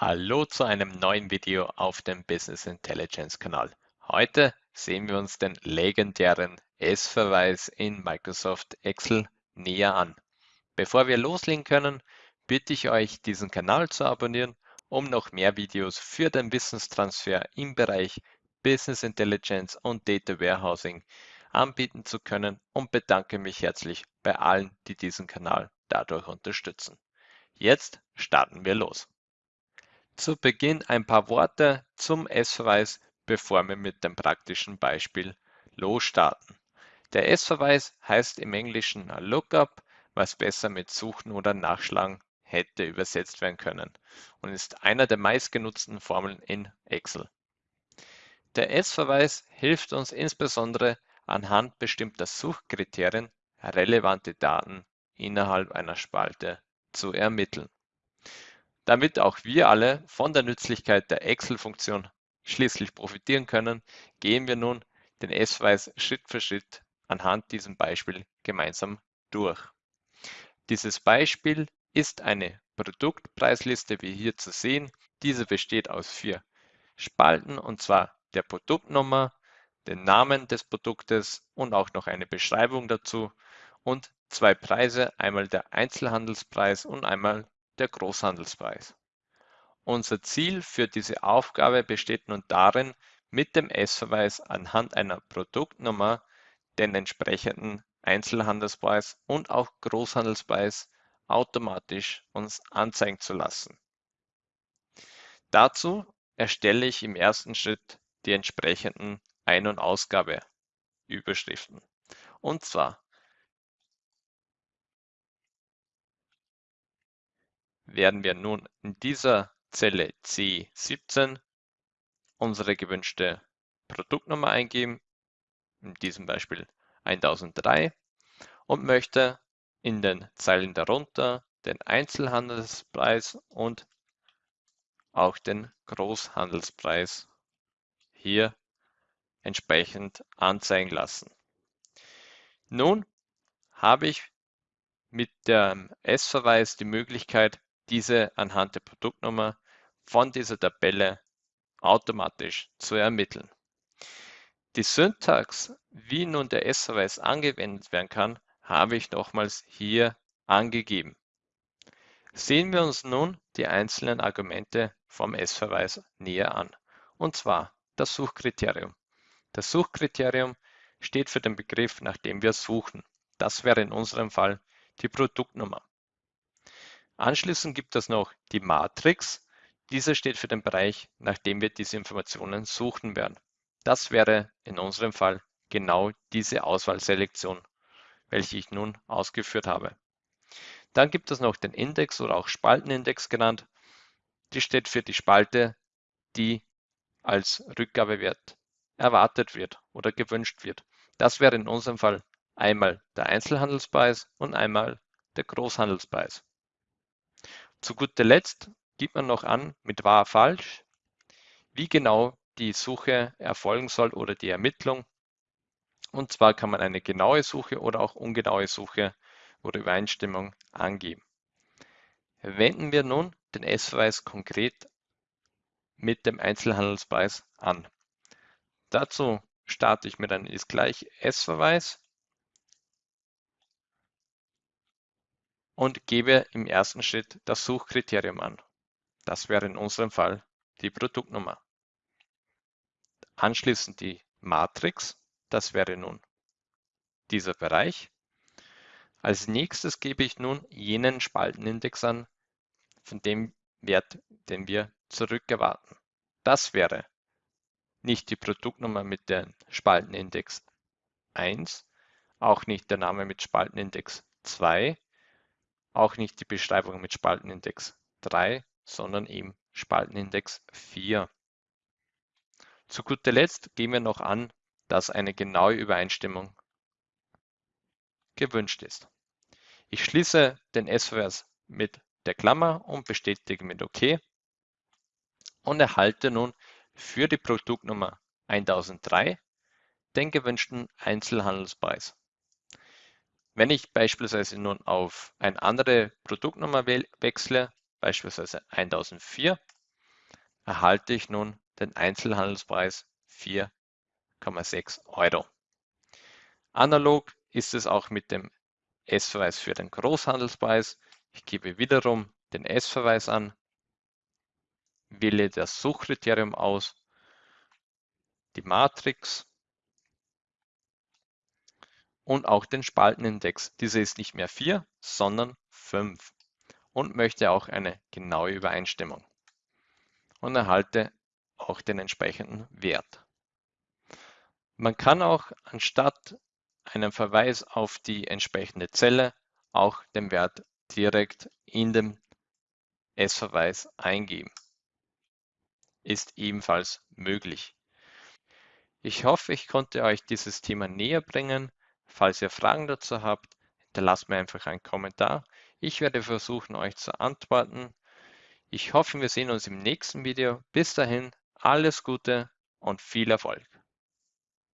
Hallo zu einem neuen Video auf dem Business Intelligence Kanal. Heute sehen wir uns den legendären S-Verweis in Microsoft Excel näher an. Bevor wir loslegen können, bitte ich euch, diesen Kanal zu abonnieren, um noch mehr Videos für den Wissenstransfer im Bereich Business Intelligence und Data Warehousing anbieten zu können und bedanke mich herzlich bei allen, die diesen Kanal dadurch unterstützen. Jetzt starten wir los. Zu Beginn ein paar Worte zum S-Verweis, bevor wir mit dem praktischen Beispiel losstarten. Der S-Verweis heißt im Englischen Lookup, was besser mit Suchen oder Nachschlagen hätte übersetzt werden können und ist einer der meistgenutzten Formeln in Excel. Der S-Verweis hilft uns insbesondere anhand bestimmter Suchkriterien relevante Daten innerhalb einer Spalte zu ermitteln. Damit auch wir alle von der Nützlichkeit der Excel-Funktion schließlich profitieren können, gehen wir nun den S-Weiß Schritt für Schritt anhand diesem Beispiel gemeinsam durch. Dieses Beispiel ist eine Produktpreisliste, wie hier zu sehen. Diese besteht aus vier Spalten und zwar der Produktnummer, den Namen des Produktes und auch noch eine Beschreibung dazu und zwei Preise, einmal der Einzelhandelspreis und einmal der Großhandelspreis. Unser Ziel für diese Aufgabe besteht nun darin, mit dem S-Verweis anhand einer Produktnummer den entsprechenden Einzelhandelspreis und auch Großhandelspreis automatisch uns anzeigen zu lassen. Dazu erstelle ich im ersten Schritt die entsprechenden Ein- und Ausgabeüberschriften. Und zwar werden wir nun in dieser Zelle C17 unsere gewünschte Produktnummer eingeben, in diesem Beispiel 1003 und möchte in den Zeilen darunter den Einzelhandelspreis und auch den Großhandelspreis hier entsprechend anzeigen lassen. Nun habe ich mit dem S-Verweis die Möglichkeit, diese anhand der Produktnummer von dieser Tabelle automatisch zu ermitteln. Die Syntax, wie nun der S-Verweis angewendet werden kann, habe ich nochmals hier angegeben. Sehen wir uns nun die einzelnen Argumente vom S-Verweis näher an, und zwar das Suchkriterium. Das Suchkriterium steht für den Begriff, nach dem wir suchen. Das wäre in unserem Fall die Produktnummer. Anschließend gibt es noch die Matrix. Diese steht für den Bereich, nach dem wir diese Informationen suchen werden. Das wäre in unserem Fall genau diese Auswahlselektion, welche ich nun ausgeführt habe. Dann gibt es noch den Index oder auch Spaltenindex genannt. Die steht für die Spalte, die als Rückgabewert erwartet wird oder gewünscht wird. Das wäre in unserem Fall einmal der Einzelhandelspreis und einmal der Großhandelspreis. Zu guter Letzt gibt man noch an mit wahr falsch, wie genau die Suche erfolgen soll oder die Ermittlung. Und zwar kann man eine genaue Suche oder auch ungenaue Suche oder Übereinstimmung angeben. Wenden wir nun den S-Verweis konkret mit dem Einzelhandelspreis an. Dazu starte ich mit einem ist gleich S-Verweis und gebe im ersten Schritt das Suchkriterium an. Das wäre in unserem Fall die Produktnummer. Anschließend die Matrix, das wäre nun dieser Bereich. Als nächstes gebe ich nun jenen Spaltenindex an, von dem Wert, den wir zurückerwarten. Das wäre nicht die Produktnummer mit dem Spaltenindex 1, auch nicht der Name mit Spaltenindex 2, auch nicht die Beschreibung mit Spaltenindex 3, sondern eben Spaltenindex 4. Zu guter Letzt gehen wir noch an, dass eine genaue Übereinstimmung gewünscht ist. Ich schließe den S-Vers mit der Klammer und bestätige mit OK und erhalte nun für die Produktnummer 1003 den gewünschten Einzelhandelspreis. Wenn ich beispielsweise nun auf eine andere Produktnummer wechsle, beispielsweise 1004, erhalte ich nun den Einzelhandelspreis 4,6 Euro. Analog ist es auch mit dem S-Verweis für den Großhandelspreis. Ich gebe wiederum den S-Verweis an, wähle das Suchkriterium aus, die Matrix und auch den Spaltenindex. Dieser ist nicht mehr 4, sondern 5 und möchte auch eine genaue Übereinstimmung und erhalte auch den entsprechenden Wert. Man kann auch anstatt einem Verweis auf die entsprechende Zelle auch den Wert direkt in dem S-Verweis eingeben. Ist ebenfalls möglich. Ich hoffe, ich konnte euch dieses Thema näher bringen. Falls ihr Fragen dazu habt, hinterlasst mir einfach einen Kommentar. Ich werde versuchen, euch zu antworten. Ich hoffe, wir sehen uns im nächsten Video. Bis dahin, alles Gute und viel Erfolg.